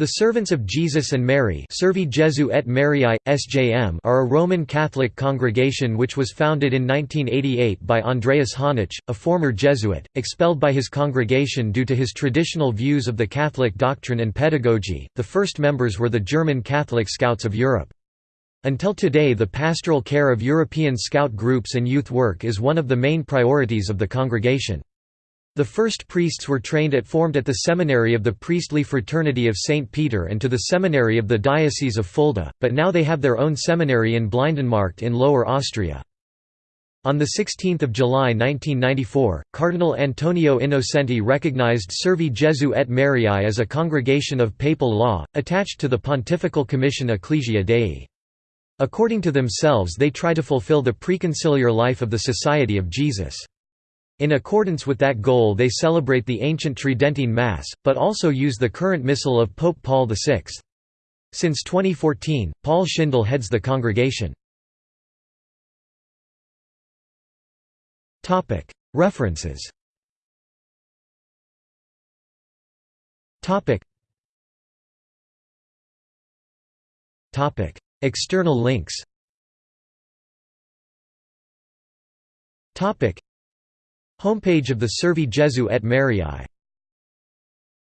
The Servants of Jesus and Mary Servi Jesu et Mariae, SJM are a Roman Catholic congregation which was founded in 1988 by Andreas Hönisch, a former Jesuit, expelled by his congregation due to his traditional views of the Catholic doctrine and pedagogy. The first members were the German Catholic Scouts of Europe. Until today the pastoral care of European Scout groups and youth work is one of the main priorities of the congregation. The first priests were trained at formed at the seminary of the priestly fraternity of St. Peter and to the seminary of the Diocese of Fulda, but now they have their own seminary in Blindenmarkt in Lower Austria. On 16 July 1994, Cardinal Antonio Innocenti recognized Servi Jesu et Mariae as a congregation of papal law, attached to the Pontifical Commission Ecclesia Dei. According to themselves they try to fulfill the preconciliar life of the Society of Jesus. In accordance with that goal they celebrate the ancient Tridentine Mass, but also use the current Missal of Pope Paul VI. Since 2014, Paul Schindele heads the congregation. References. External links Homepage of the Servi Jesu et Mariae